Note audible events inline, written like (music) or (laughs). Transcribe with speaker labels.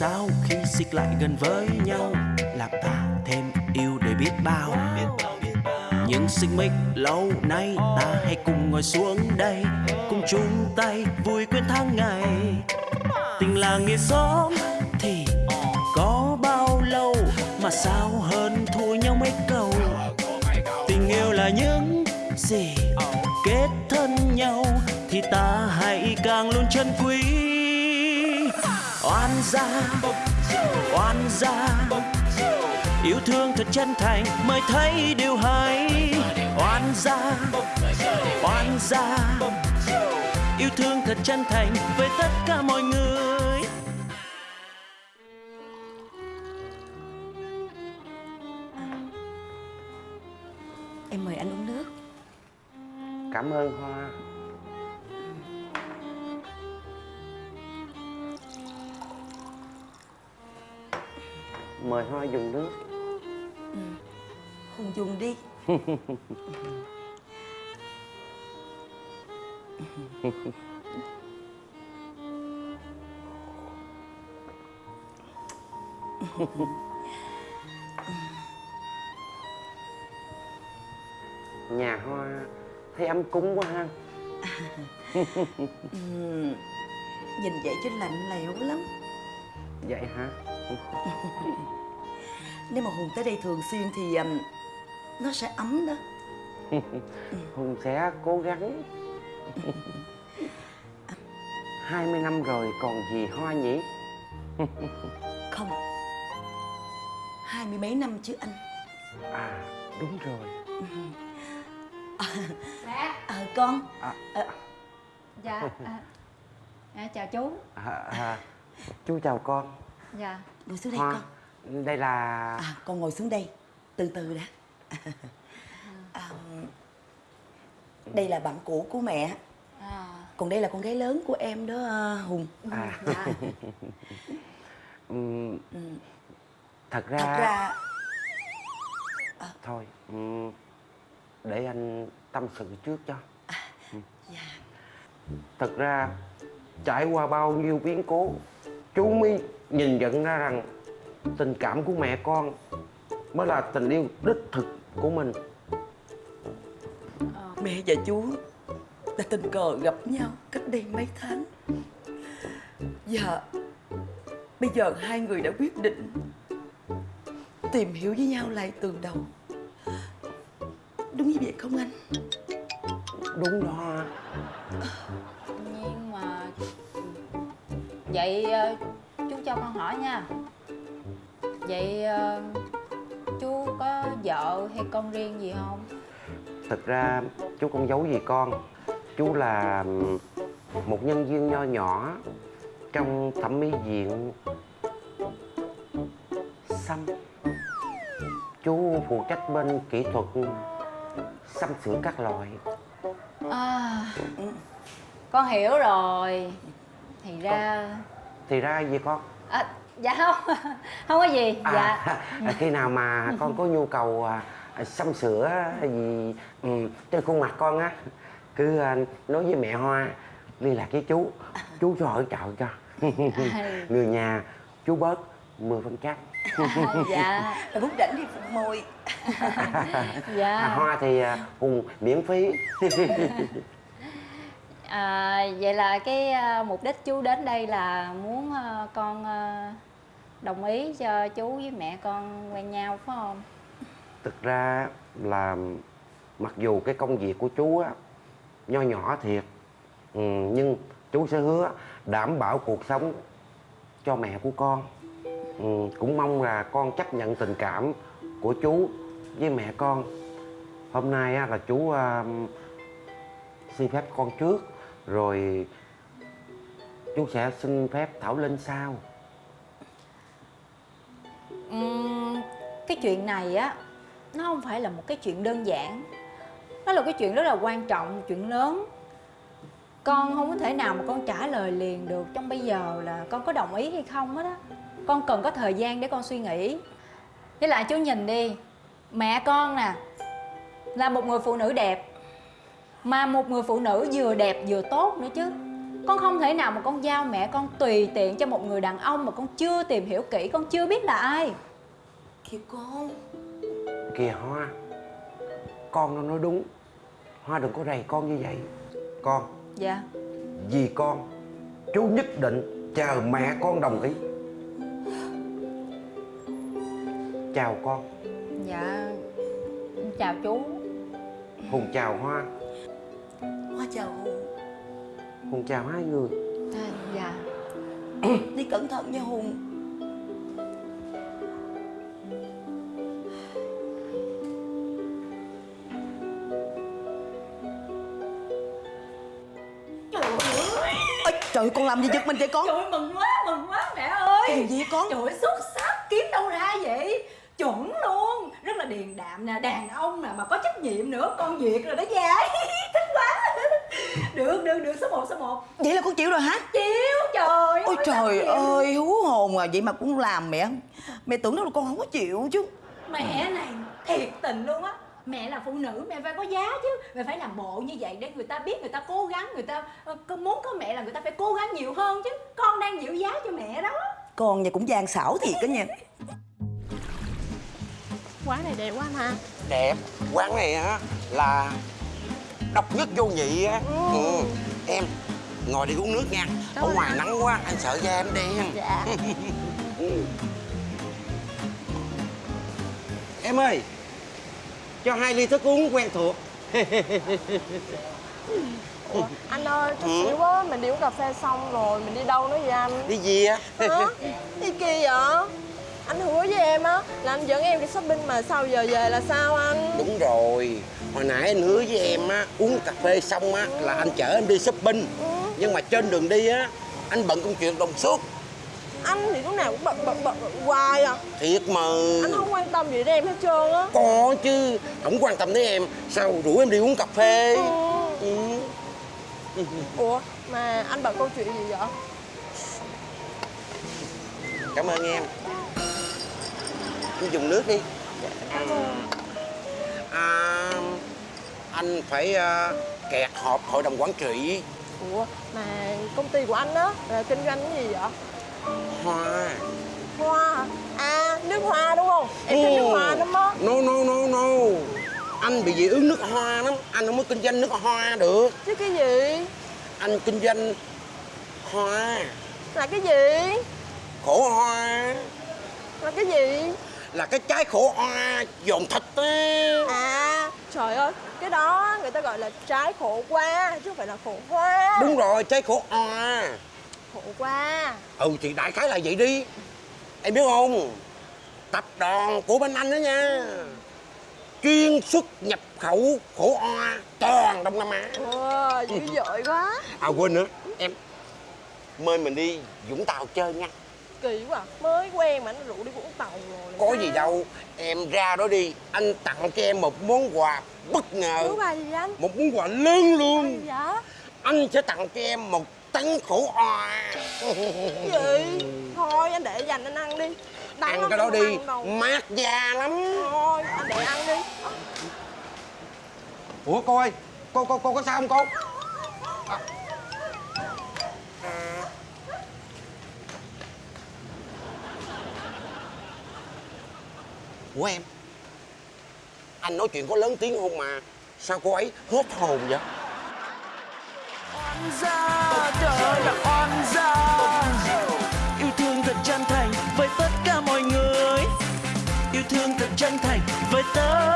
Speaker 1: sao khi xích lại gần với nhau? Làm ta thêm yêu để biết bao. Những xích mích lâu nay ta hãy cùng ngồi xuống đây, cùng chung tay vui quên tháng ngày. Tình là nghĩa xóm thì có bao lâu mà sao hơn thua nhau mấy câu? Tình yêu là những gì kết thân nhau thì ta hãy càng luôn chân quý oan gia oan gia. Yêu thương thật chân thành mới thấy điều hay. Oan gia oan gia. Yêu thương thật chân thành với tất cả mọi người.
Speaker 2: Em mời anh uống nước.
Speaker 3: Cảm ơn Hoa Mời Hoa dùng nước.
Speaker 2: Hùng dùng đi.
Speaker 3: Nhà Hoa thấy ấm cúng quá ha.
Speaker 2: Nhìn vậy chứ lạnh lẽo lắm.
Speaker 3: Vậy hả (laughs)
Speaker 2: Nếu mà Hùng tới đây thường xuyên thì um, Nó sẽ ấm đó. (laughs)
Speaker 3: Hùng sẽ cố gắng. 20 năm rồi còn gì Hoa nhỉ? (laughs)
Speaker 2: Không. Hai mươi mấy năm chứ anh.
Speaker 3: À đúng rồi. (laughs)
Speaker 4: Mẹ.
Speaker 2: Ờ con.
Speaker 3: À,
Speaker 4: Dạ à, à, Chào chú.
Speaker 3: À, à, Chú chào con.
Speaker 4: Dạ.
Speaker 2: Ngồi xuống đây
Speaker 3: Hoa.
Speaker 2: con
Speaker 3: Đây là
Speaker 2: À con ngồi xuống đây. Từ từ đã. (laughs) À, Đây là bạn cũ của mẹ.
Speaker 4: À,
Speaker 2: Còn đây là con gái lớn của em đó ờ, Hùng.
Speaker 3: À,
Speaker 4: Dạ (laughs)
Speaker 3: ừm, Thật ra
Speaker 2: Thật ra
Speaker 3: Thôi ừm, Để anh tâm sự trước cho.
Speaker 2: Dạ,
Speaker 3: Thật ra Trải qua bao nhiêu biến cố Chú mới nhìn nhận ra rằng Tình cảm của mẹ con Mới là tình yêu đích thực của mình.
Speaker 2: Mẹ và chú Đã tình cờ gặp nhau Cách đây mấy tháng. Và Bây giờ hai người đã quyết định Tìm hiểu với nhau lại từ đầu. Đúng như vậy không anh?
Speaker 3: Đúng đó
Speaker 4: Nhưng mà. Vậy ờ, chú cho con hỏi nha Vậy ờ, chú có vợ hay con riêng gì không?
Speaker 3: Thật ra chú không giấu gì con Chú là một nhân viên nho nhỏ Trong thẩm mỹ viện Xăm Chú phụ trách bên kỹ thuật xăm sửa các loại
Speaker 4: À, con hiểu rồi Thì ra
Speaker 3: Thì ra gì con?
Speaker 4: à, Dạ không (laughs) Không có gì
Speaker 3: À,
Speaker 4: Dạ. (laughs)
Speaker 3: khi nào mà con có nhu cầu à, xăm sửa gì ừ, trên khuôn mặt con á cứ à, nói với mẹ Hoa liên lạc với chú chú cho hỗ trợ cho. (laughs) Người nhà chú bớt 10% phần trăm.
Speaker 4: Dạ.
Speaker 2: Bút rảnh thì phụ môi
Speaker 4: Dạ.
Speaker 3: À, Hoa thì à, Hùng miễn phí.
Speaker 4: À, vậy là cái à, mục đích chú đến đây là muốn à, con à, đồng ý cho chú với mẹ con quen nhau phải không?
Speaker 3: thực ra là mặc dù cái công việc của chú á nho nhỏ thiệt ừ, nhưng chú sẽ hứa đảm bảo cuộc sống cho mẹ của con. Ừ, cũng mong là con chấp nhận tình cảm của chú với mẹ con. Hôm nay á, là chú à, xin phép con trước rồi chú sẽ xin phép thảo linh sau
Speaker 4: um, cái chuyện này á nó không phải là một cái chuyện đơn giản. Nó là cái chuyện rất là quan trọng chuyện lớn. Con không có thể nào mà con trả lời liền được trong bây giờ là con có đồng ý hay không hết á. Con cần có thời gian để con suy nghĩ. Với lại chú nhìn đi mẹ con nè là một người phụ nữ đẹp mà một người phụ nữ vừa đẹp vừa tốt nữa chứ con không thể nào mà con giao mẹ con tùy tiện cho một người đàn ông mà con chưa tìm hiểu kỹ con chưa biết là ai.
Speaker 2: Kìa con.
Speaker 3: Kìa Hoa Con nó nói đúng. Hoa đừng có rầy con như vậy. Con
Speaker 4: dạ.
Speaker 3: Vì con Chú nhất định chờ mẹ con đồng ý. Chào con.
Speaker 4: Dạ chào chú.
Speaker 3: Hùng chào Hoa.
Speaker 2: Hoa chào Hùng
Speaker 3: Hùng chào hai người.
Speaker 4: À, dạ. (clears throat)
Speaker 2: Đi cẩn thận nha Hùng. Trời ơi. Ôi, Trời ơi, con làm gì giật mình vậy con?
Speaker 4: Trời ơi, mừng quá, mừng quá mẹ ơi.
Speaker 2: Cái gì vậy con?
Speaker 4: Trời ơi, xuất sắc, kiếm đâu ra vậy? Chuẩn luôn, rất là điềm đạm nè, đàn ông nè, mà có trách nhiệm nữa Con duyệt rồi đó quá Được, được, được, số 1, số 1
Speaker 2: Vậy là con chịu rồi hả?
Speaker 4: Chiếu, trời
Speaker 2: Ôi trời
Speaker 4: chịu.
Speaker 2: ơi hú hồn à Vậy mà cũng làm mẹ. Mẹ tưởng đâu là con không có chịu chứ.
Speaker 4: Mẹ này, thiệt tình luôn á. Mẹ là phụ nữ, mẹ phải có giá chứ. Mẹ phải làm bộ như vậy để người ta biết người ta cố gắng Người ta ờ, muốn có mẹ là người ta phải cố gắng nhiều hơn chứ. Con đang giữ giá cho mẹ đó.
Speaker 2: Con nhà cũng gian xảo thiệt đó nha.
Speaker 5: Quán này đẹp quá anh ha
Speaker 3: Đẹp. Quán này á là Độc nhất vô nhị á. Ừ. Em Ngồi đi uống nước nha.
Speaker 5: Cảm
Speaker 3: Ở ngoài nắng quá Anh sợ da em đen.
Speaker 5: Dạ. (laughs)
Speaker 3: Ừ. Em ơi Cho hai ly thức uống quen thuộc. (laughs)
Speaker 5: Ủa, Anh ơi, (laughs) chút
Speaker 3: Ừ.
Speaker 5: xíu quá Mình đi uống cà phê xong rồi Mình đi đâu nữa vậy anh?
Speaker 3: Đi gì á?
Speaker 5: Hả? Đi kia vậy Anh hứa với em á Là anh dẫn em đi shopping mà sau giờ về là sao anh?
Speaker 3: Đúng rồi. Hồi nãy anh hứa với em á Uống cà phê xong á Là anh chở em đi shopping.
Speaker 5: Ừ.
Speaker 3: Nhưng mà trên đường đi á Anh bận công chuyện đồng suốt.
Speaker 5: Anh thì lúc nào cũng bận bận bận, bận hoài à.
Speaker 3: Thiệt mà.
Speaker 5: Anh không quan tâm gì đến em hết trơn á.
Speaker 3: Có chứ. Không quan tâm đến em. Sao rủ em đi uống cà phê?
Speaker 5: Ừ.
Speaker 3: ừ.
Speaker 5: Ủa mà anh bận câu chuyện gì vậy?
Speaker 3: Cảm ơn em Em dùng nước đi.
Speaker 5: Ơn
Speaker 3: à, Anh phải à, kẹt họp hội đồng quản trị.
Speaker 5: Ủa mà công ty của anh á là kinh doanh cái gì vậy?
Speaker 3: Hoa.
Speaker 5: Hoa? À nước hoa đúng không? Em thích nước hoa lắm á.
Speaker 3: No no no no. Anh bị dị ứng nước hoa lắm. Anh không có kinh doanh nước hoa được.
Speaker 5: Chứ cái gì?
Speaker 3: Anh kinh doanh hoa.
Speaker 5: Là cái gì?
Speaker 3: Khổ hoa.
Speaker 5: Là cái gì
Speaker 3: Là cái trái khổ hoa dồn thịt á.
Speaker 5: À trời ơi Cái đó người ta gọi là trái khổ qua Chứ không phải là khổ hoa.
Speaker 3: Đúng rồi trái khổ hoa
Speaker 5: Khổ qua.
Speaker 3: Ừ thì đại khái là vậy đi. Em biết không? Tập đoàn của bên anh đó nha. Chuyên xuất nhập khẩu khổ hoa toàn Đông Nam Á.
Speaker 5: Wow, dữ dội quá.
Speaker 3: À quên nữa. Em mời mình đi Vũng Tàu chơi nha
Speaker 5: Kỳ quá Mới quen mà nó rủ đi Vũng Tàu rồi
Speaker 3: Có
Speaker 5: sao?
Speaker 3: gì đâu Em ra đó đi Anh tặng cho em một món quà bất ngờ.
Speaker 5: Thứ ba gì anh?
Speaker 3: Một món quà lớn
Speaker 5: Gì
Speaker 3: luôn
Speaker 5: vậy?
Speaker 3: Anh sẽ tặng cho em một tấn khổ hoa
Speaker 5: Gì? Thôi anh để dành anh ăn đi. Đắng
Speaker 3: Ăn
Speaker 5: lắm,
Speaker 3: cái đó đi. Mát da lắm.
Speaker 5: Thôi anh để ăn đi.
Speaker 3: Ủa cô ơi Cô, cô, cô có sao không cô của em. Anh nói chuyện có lớn tiếng không mà? Sao cô ấy hốt hồn vậy?
Speaker 1: Gia, trời là oan gia. Yêu thương thật chân thành với tất cả mọi người. Yêu thương thật chân thành với tất